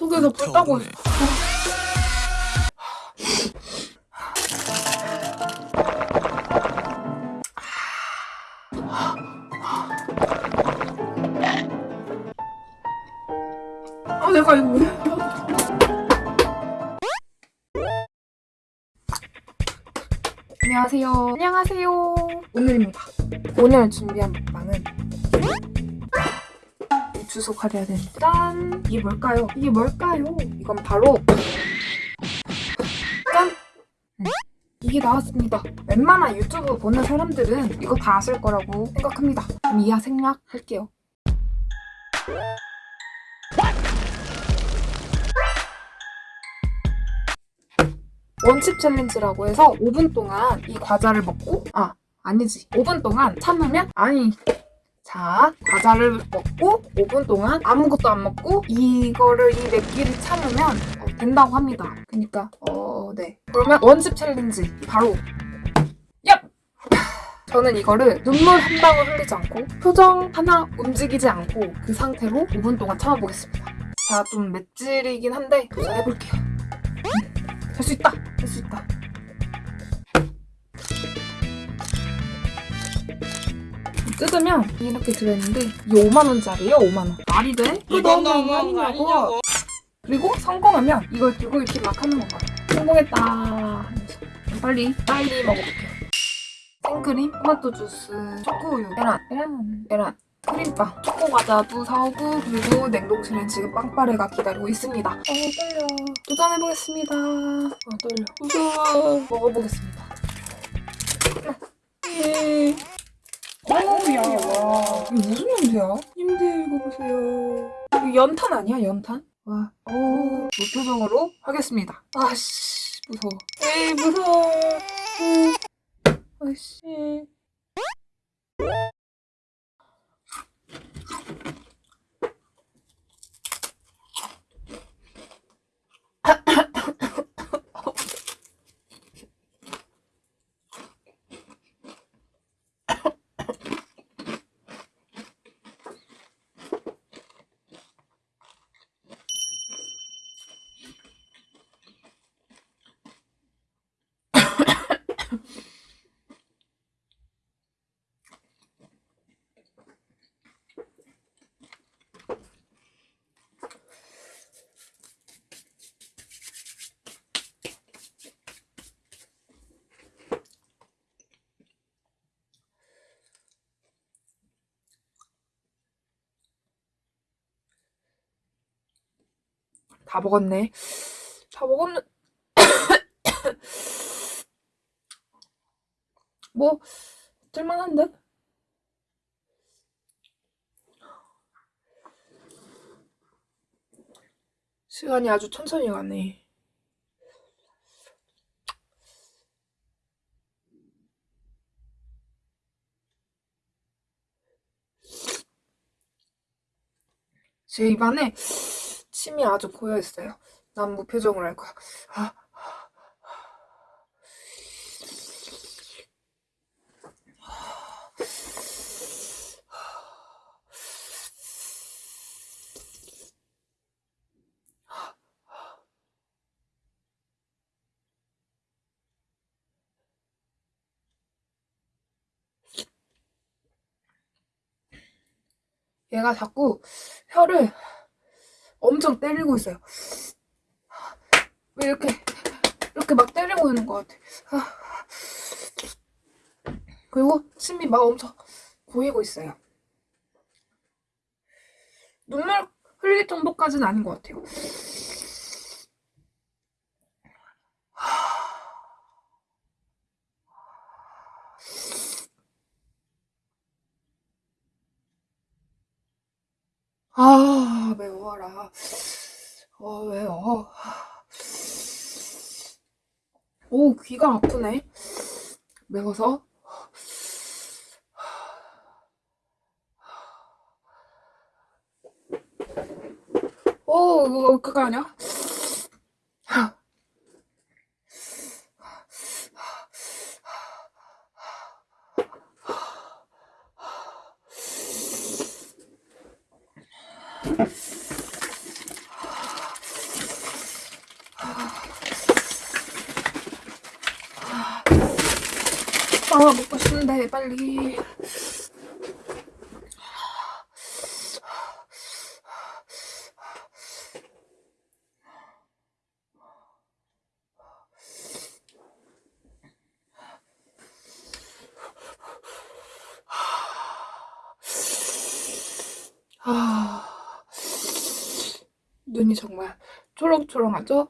속에서 불 따고 있어. 아 내가 이거 왜 안녕하세요. 안녕하세요. 오늘입니다. 오늘 준비한 먹방은 이 주소 가려야 되는데. 짠! 이게 뭘까요? 이게 뭘까요? 이건 바로 짠! 음, 이게 나왔습니다. 웬만한 유튜브 보는 사람들은 이거 다 아실 거라고 생각합니다. 그럼 이하 생략 할게요. 원칩 챌린지라고 해서 5분 동안 이 과자를 먹고 아 아니지. 5분 동안 참으면 아니 자 과자를 먹고 5분 동안 아무것도 안 먹고 이거를 이 맵기를 참으면 어, 된다고 합니다. 그러니까 어 네. 그러면 원칩 챌린지 바로. 얍! 저는 이거를 눈물 한 방울 흘리지 않고 표정 하나 움직이지 않고 그 상태로 5분 동안 참아보겠습니다. 자좀 맵찔이긴 한데 도전해볼게요. 할수 있다! 할수 있다. 뜯으면 이렇게 들어있는데 이게 5만원짜리예요 5만원. 말이 돼? 이건 너무한 거 아니냐고. 그리고 성공하면 이걸 들고 이렇게 막 하는 건가 성공했다. 빨리 빨리 먹어볼게요. 생크림, 토마토 주스, 초코우유, 계란, 계란, 계란. 크림빵, 초코과자도 사오고 그리고 냉동실에 지금 빵빠레가 기다리고 있습니다. 어 떨려. 도전해보겠습니다. 어 떨려. 무서워 먹어보겠습니다. 예. 어우야 와 이거 무슨 냄새야? 님들 이거 보세요 이거 연탄 아니야 연탄? 와, 오, 무표정으로 하겠습니다. 아씨, 무서워. 에이, 무서워. 음. 아씨. 다 먹었네. 다 먹었는. 뭐, 들만한데? 시간이 아주 천천히 가네. 제 입안에 침이 아주 고여 있어요. 난 무표정으로 할 거야. 아, 얘가 자꾸 혀를 엄청 때리고 있어요. 왜 이렇게 이렇게 막 때리고 있는 것 같아. 그리고 침이 막 엄청 고이고 있어요. 눈물 흘릴 정도까지는 아닌 것 같아요. 아 매워라. 어 왜요? 오 귀가 아프네. 매워서? 오 이거 그거 아니야? 아 먹고 싶은데 빨리. 아, 눈이 정말 초롱초롱하죠?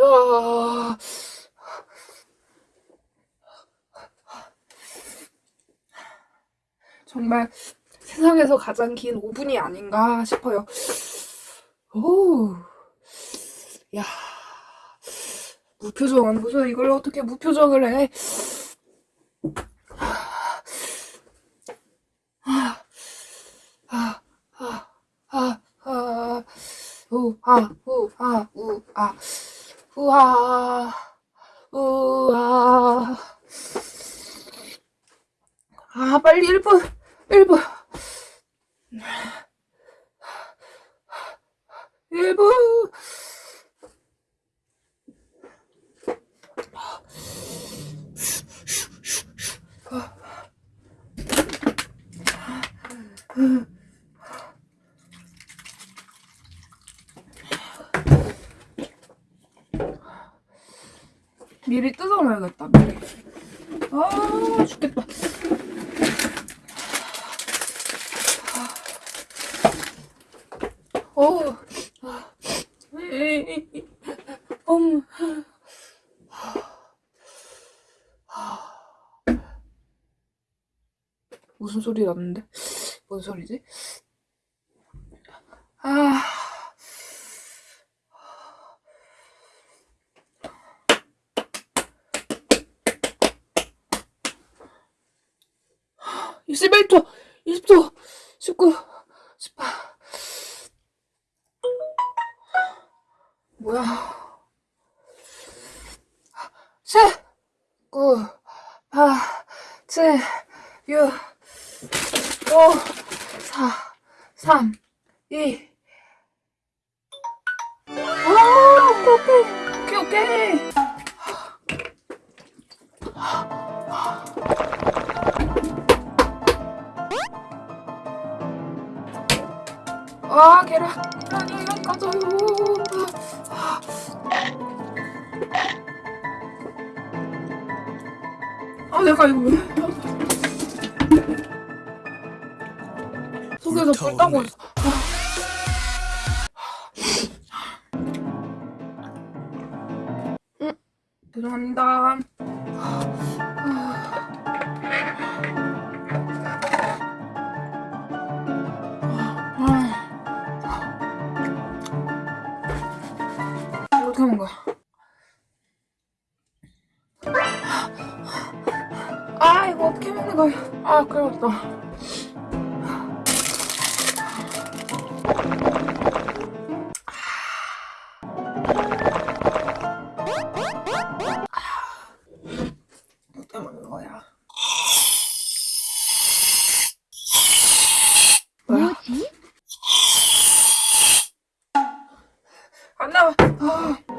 아, 정말 세상에서 가장 긴 5분이 아닌가 싶어요. 오, 야, 무표정은 무슨 이걸 어떻게 무표정을 해? 아, 우, 아, 우, 아, 우아, 우아. 아, 빨리 1분, 1분. 1분. 미리 뜯어놔야겠다, 미리. 아, 죽겠다. 어? 오. 무슨 소리 났는데? 뭔 소리지? 아. 이십일 초 20초, 19, 18. 오케이, 오케이, 오케이, 오케이. 아, 계란, 계란이 까져요. 아, 내가 이거 왜? 속에서 불 따고 있어. 죄송합니다. 거야? 아 이거 어떻게 먹는 거야? 아 그렇다.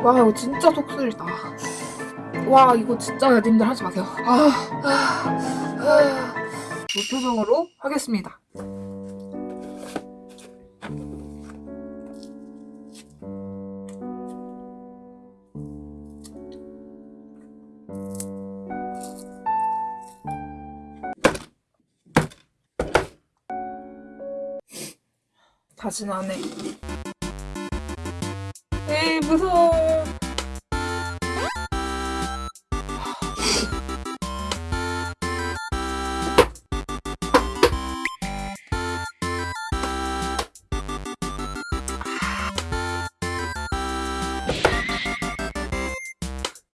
와 이거 진짜 속쓰리다. 와 이거 진짜 님들 하지 마세요. 아, 아, 아. 무표정으로 하겠습니다. 다시는 안 해. 무서워.